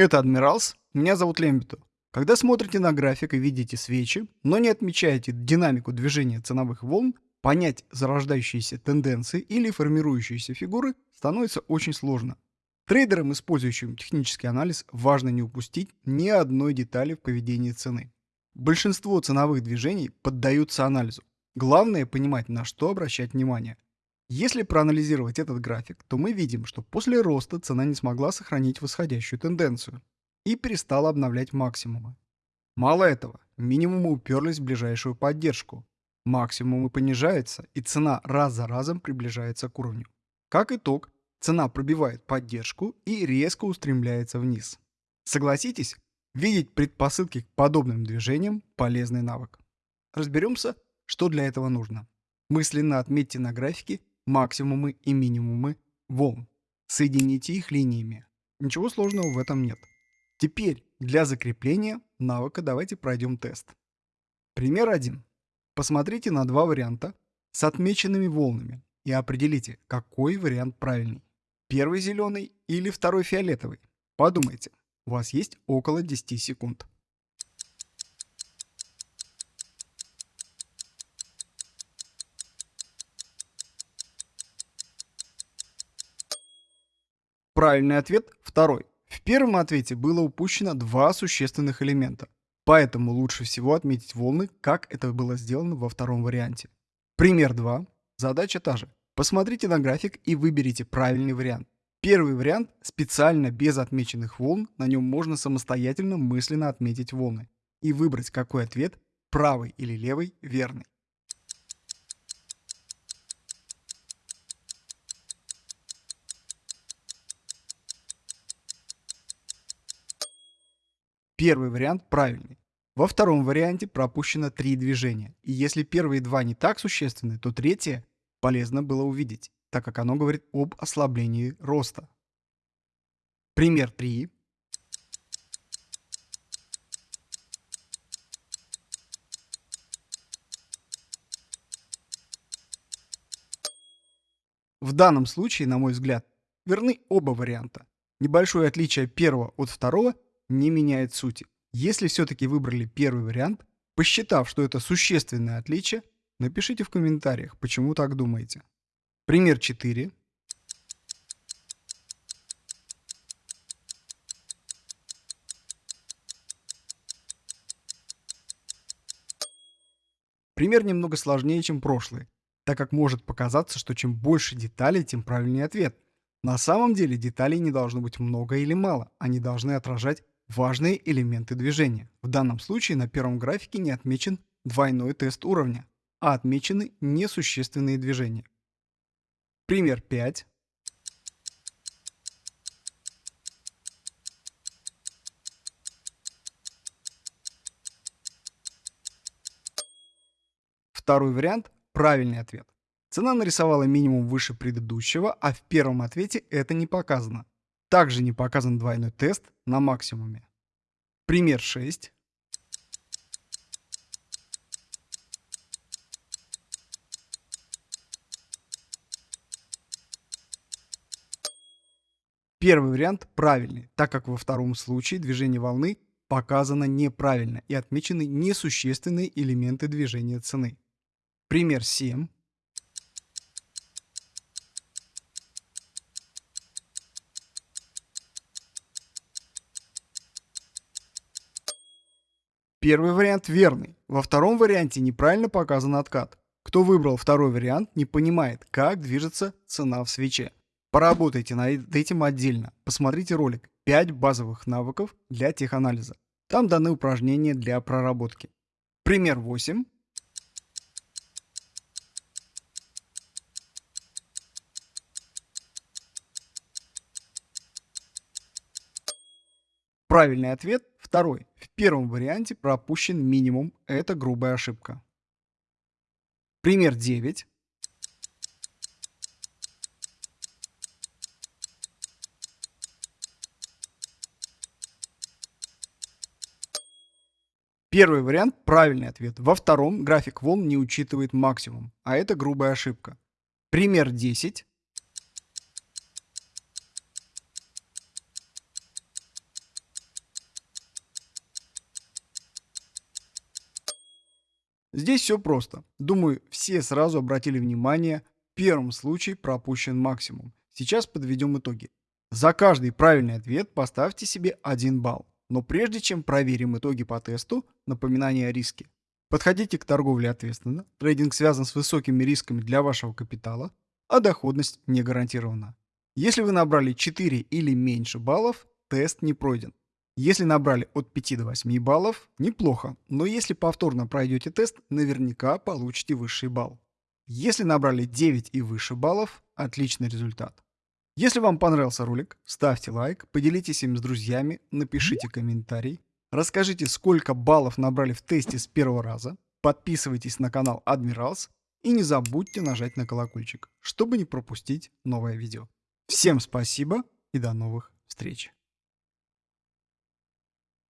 Это Адмиралс, меня зовут Лембиту. Когда смотрите на график и видите свечи, но не отмечаете динамику движения ценовых волн, понять зарождающиеся тенденции или формирующиеся фигуры становится очень сложно. Трейдерам, использующим технический анализ, важно не упустить ни одной детали в поведении цены. Большинство ценовых движений поддаются анализу. Главное понимать, на что обращать внимание. Если проанализировать этот график, то мы видим, что после роста цена не смогла сохранить восходящую тенденцию и перестала обновлять максимумы. Мало этого, минимумы уперлись в ближайшую поддержку. Максимумы понижаются, и цена раз за разом приближается к уровню. Как итог, цена пробивает поддержку и резко устремляется вниз. Согласитесь, видеть предпосылки к подобным движениям – полезный навык. Разберемся, что для этого нужно. Мысленно отметьте на графике максимумы и минимумы волн. Соедините их линиями. Ничего сложного в этом нет. Теперь для закрепления навыка давайте пройдем тест. Пример 1. Посмотрите на два варианта с отмеченными волнами и определите, какой вариант правильный. Первый зеленый или второй фиолетовый. Подумайте, у вас есть около 10 секунд. Правильный ответ второй. В первом ответе было упущено два существенных элемента, поэтому лучше всего отметить волны, как это было сделано во втором варианте. Пример 2. Задача та же. Посмотрите на график и выберите правильный вариант. Первый вариант специально без отмеченных волн, на нем можно самостоятельно мысленно отметить волны и выбрать, какой ответ, правый или левый, верный. Первый вариант правильный. Во втором варианте пропущено три движения, и если первые два не так существенны, то третье полезно было увидеть, так как оно говорит об ослаблении роста. Пример 3. В данном случае, на мой взгляд, верны оба варианта. Небольшое отличие первого от второго не меняет сути. Если все-таки выбрали первый вариант, посчитав, что это существенное отличие, напишите в комментариях, почему так думаете. Пример 4. Пример немного сложнее, чем прошлый, так как может показаться, что чем больше деталей, тем правильнее ответ. На самом деле деталей не должно быть много или мало, они должны отражать важные элементы движения. В данном случае на первом графике не отмечен двойной тест уровня, а отмечены несущественные движения. Пример 5. Второй вариант – правильный ответ. Цена нарисовала минимум выше предыдущего, а в первом ответе это не показано. Также не показан двойной тест на максимуме. Пример 6. Первый вариант правильный, так как во втором случае движение волны показано неправильно и отмечены несущественные элементы движения цены. Пример 7. Первый вариант верный. Во втором варианте неправильно показан откат. Кто выбрал второй вариант, не понимает, как движется цена в свече. Поработайте над этим отдельно. Посмотрите ролик «5 базовых навыков для теханализа». Там даны упражнения для проработки. Пример 8. Правильный ответ второй. В первом варианте пропущен минимум. Это грубая ошибка. Пример 9. Первый вариант – правильный ответ. Во втором график волн не учитывает максимум, а это грубая ошибка. Пример 10. Здесь все просто. Думаю, все сразу обратили внимание, в первом случае пропущен максимум. Сейчас подведем итоги. За каждый правильный ответ поставьте себе 1 балл. Но прежде чем проверим итоги по тесту, напоминание о риске. Подходите к торговле ответственно. Трейдинг связан с высокими рисками для вашего капитала, а доходность не гарантирована. Если вы набрали 4 или меньше баллов, тест не пройден. Если набрали от 5 до 8 баллов, неплохо, но если повторно пройдете тест, наверняка получите высший балл. Если набрали 9 и выше баллов, отличный результат. Если вам понравился ролик, ставьте лайк, поделитесь им с друзьями, напишите комментарий, расскажите, сколько баллов набрали в тесте с первого раза, подписывайтесь на канал Admirals и не забудьте нажать на колокольчик, чтобы не пропустить новое видео. Всем спасибо и до новых встреч!